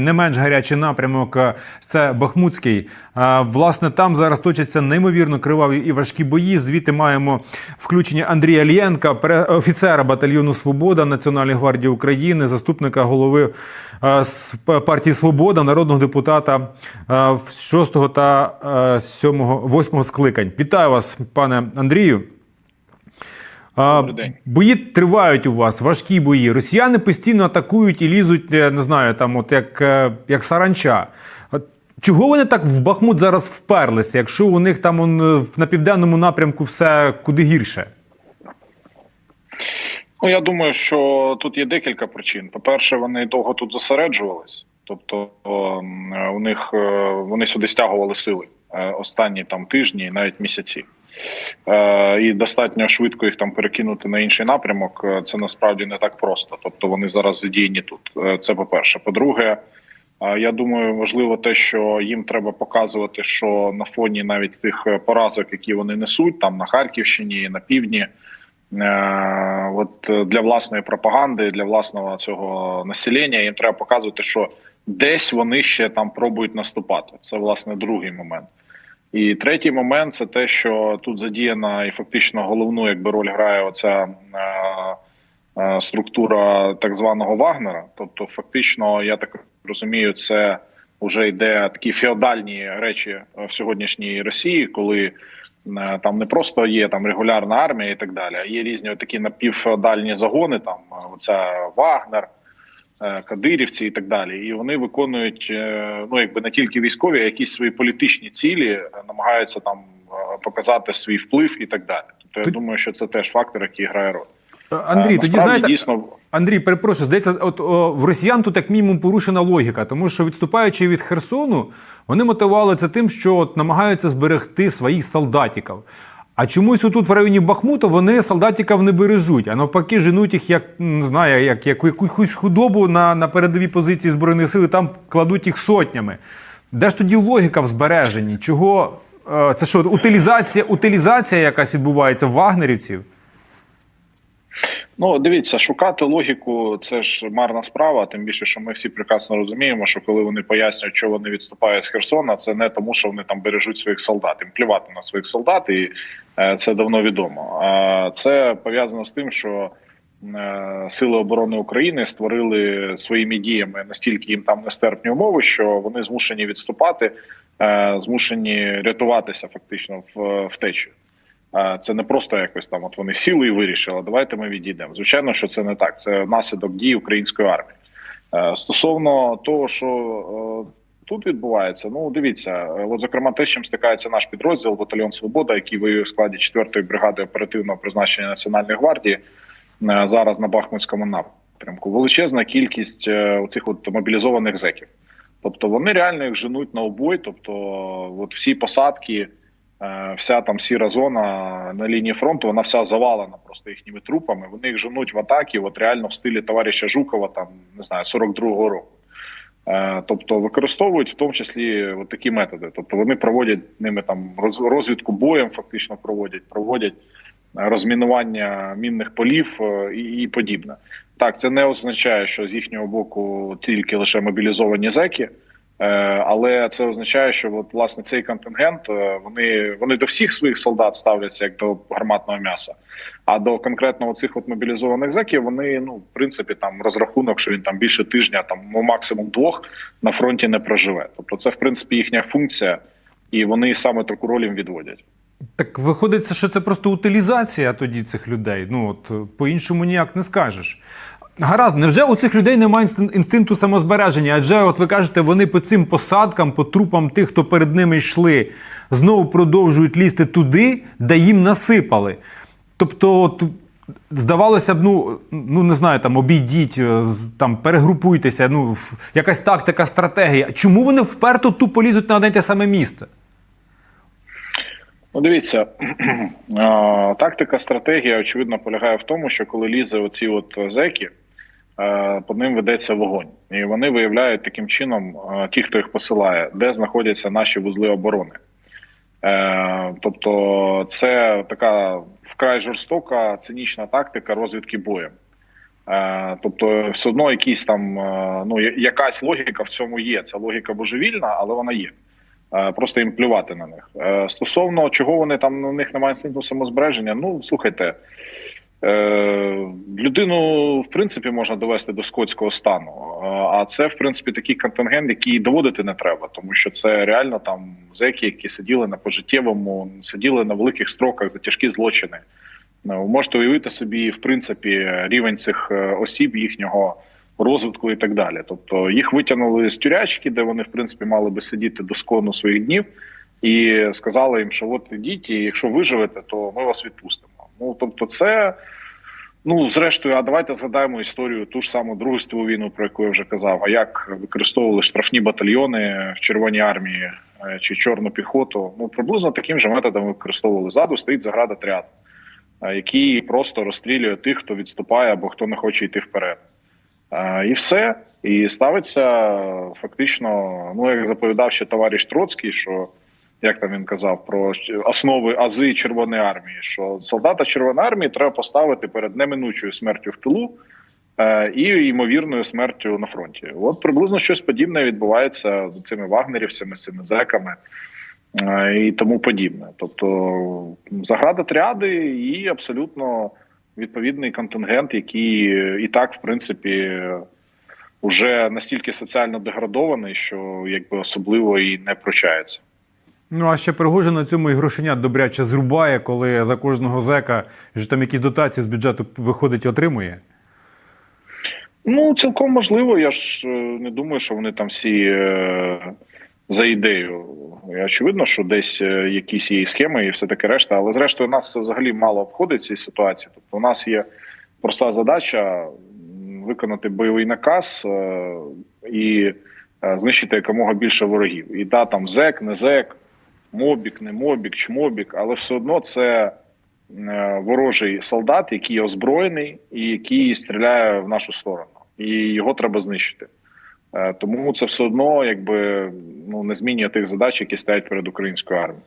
Не менш гарячий напрямок е, це Бахмутський. Е, Власне, там зараз точаться неймовірно криваві і важкі бої. Звідти маємо включення Андрія Лєнка, офіцера батальйону Свобода Національної гвардії України, заступника голови е, партії Свобода, народного депутата 6 та 7, 8 скликань. Вітаю вас, пане Андрію. А, Бої тривають у вас, важкі бої. Росіяни постійно атакують і лізуть, е, не знаю, там, от як, е, як саранча. Чого вони так в Бахмут зараз вперлися, якщо у них там он, е, на південному напрямку все куди гірше? Ну я думаю, що тут є декілька причин. По-перше, вони довго тут зосереджувались, тобто у них вони сюди стягували сили останні там тижні, навіть місяці. Е, І достатньо швидко їх там перекинути на інший напрямок. е, Це насправді не так просто. Тобто вони зараз задіяні тут. Е, Це по-перше. По-друге, е, я думаю, важливо те, що їм треба показувати, що на фоні навіть тих поразок, які вони несуть, там на Харківщині, на півдні. От для власної пропаганди, для власного цього населення їм треба показувати, що десь вони ще там пробують наступати. Це власне другий момент. І третій момент це те, що тут задіяна і фактично головну якби роль грає оця е, е, структура так званого Вагнера. Тобто, фактично, я так розумію, це вже йде такі феодальні речі в сьогоднішній Росії, коли е, там не просто є там регулярна армія і так далі, а є різні такі напівфеодальні загони. Там е, оця Вагнер. Е, Кадирівці і так далі, і вони виконують е, ну якби не тільки військові, а якісь свої політичні цілі, е, намагаються там показати свій вплив і так далі. Тобто я думаю, що це теж фактор, який грає роль. Андрій, тоді знаєте, дійсно Андрій, перепрошую, здається, от о, в росіян тут як мінімум порушена логіка, тому що відступаючи від Херсону, вони мотивували це тим, що от намагаються зберегти своїх солдатиків. А чомусь отут в районі Бахмута вони солдатиків не бережуть, а навпаки, женуть їх як не знаю, як, як якусь худобу на, на передовій позиції збройних сил, там кладуть їх сотнями. Де ж тоді логіка в збереженні? Чого е, це що, утилізація, утилізація якась відбувається в вагнерівців? Ну, дивіться, шукати логіку це ж марна справа. Тим більше, що ми всі прекрасно розуміємо, що коли вони пояснюють, що вони відступають з Херсона, це не тому, що вони там бережуть своїх солдат. Їм плювати на своїх солдат, і е, це давно відомо. А це пов'язано з тим, що е, сили оборони України створили своїми діями настільки їм там нестерпні умови, що вони змушені відступати, е, змушені рятуватися фактично в втечі. Це не просто якось там. От вони сіли і вирішили. Давайте ми відійдемо. Звичайно, що це не так. Це наслідок дій української армії. Е, Стосовно того, що е, тут відбувається, ну дивіться, е, от зокрема, те, з чим стикається наш підрозділ Батальйон Свобода, який воює в складі 4-ї бригади оперативного призначення Національної гвардії зараз на Бахмутському напрямку. Величезна кількість цих от мобілізованих зеків. Тобто вони реально їх женуть на обой. Тобто, от всі посадки. Е, Вся там сіра зона на лінії фронту, вона вся завалена просто їхніми трупами. Вони їх женуть в атаки, от реально в стилі товариша Жукова, там не знаю, 42-го року. Е, Тобто використовують в тому числі от такі методи. Тобто вони проводять ними там роз- розвідку боєм, фактично проводять, проводять е, розмінування мінних полів і, і подібне. Так, це не означає, що з їхнього боку тільки лише мобілізовані зеки. Е, Але це означає, що от власне цей контингент е, вони вони до всіх своїх солдат ставляться як до гарматного м'яса. А до конкретно цих от мобілізованих зеків вони ну в принципі там розрахунок, що він там більше тижня, там ну максимум двох на фронті не проживе. Тобто, це в принципі їхня функція, і вони саме таку роль їм відводять. Так виходить, що це просто утилізація тоді цих людей. Ну от е, по-іншому ніяк не скажеш. Гаразд, невже у цих людей немає інстин- інстинкту самозбереження? Адже, от ви кажете, вони по цим посадкам, по трупам тих, хто перед ними йшли, знову продовжують лізти туди, де їм насипали. Тобто, от, здавалося б, ну, ну не знаю, там обійдіть, е, там перегрупуйтеся, ну, якась тактика, стратегія. Чому вони вперто тупо лізуть на одне те саме місце? Ну, дивіться, е, тактика, стратегія очевидно полягає в тому, що коли лізе оці от зеки, по ним ведеться вогонь, і вони виявляють таким чином, е, ті, хто їх посилає, де знаходяться наші вузли оборони. Е, Тобто, це така вкрай жорстока цинічна тактика розвідки боєм. Е, тобто, все одно якісь там е, ну якась логіка в цьому є. Ця логіка божевільна, але вона є. Е, Просто їм плювати на них. Е, Стосовно чого вони там у них немає інстинкту самозбереження, ну слухайте. Е, людину в принципі можна довести до скотського стану, Е, а це в принципі такий контингент, який доводити не треба, тому що це реально там зеки, які сиділи на пожиттєвому, сиділи на великих строках за тяжкі злочини. Ну, ви можете уявити собі, в принципі, рівень цих е, осіб, їхнього розвитку і так далі. Тобто їх витягнули з тюрячки, де вони в принципі мали би сидіти до скону своїх днів, і сказали їм, що от ідіть, і якщо виживете, то ми вас відпустимо. Ну тобто, це. Ну, зрештою, а давайте згадаємо історію ту ж саму Другу світову війну, про яку я вже казав. А як використовували штрафні батальйони в Червоній армії е, чи чорну піхоту? Ну приблизно таким же методом використовували. Ззаду стоїть заградотряд, е, який просто розстрілює тих, хто відступає або хто не хоче йти вперед. Е, І все. І ставиться фактично, ну як заповідав ще товариш Троцький, що як там він казав про основи ази Червоної армії, що солдата Червоної армії треба поставити перед неминучою смертю в тилу е, і ймовірною смертю на фронті. От приблизно щось подібне відбувається з цими вагнерівцями, цими зеками е, і тому подібне. Тобто заградотряди і абсолютно відповідний контингент, який і так, в принципі, вже настільки соціально деградований, що якби особливо і не прощається. Ну а ще Пригожин на цьому і грошенят добряче зрубає, коли за кожного зека вже там якісь дотації з бюджету виходить отримує. Ну, цілком можливо. Я ж е, не думаю, що вони там всі е, за ідею. Очевидно, що десь е, якісь є схеми і все таке решта. Але зрештою, нас взагалі мало обходить ці ситуації. Тобто, у нас є проста задача виконати бойовий наказ і знищити якомога більше ворогів. І да, там зек, не зек, мобік, не мобік, чмобік, але все одно це е, ворожий солдат, який озброєний і який стріляє в нашу сторону, і його треба знищити. Е, Тому це все одно якби ну не змінює тих задач, які стоять перед українською армією.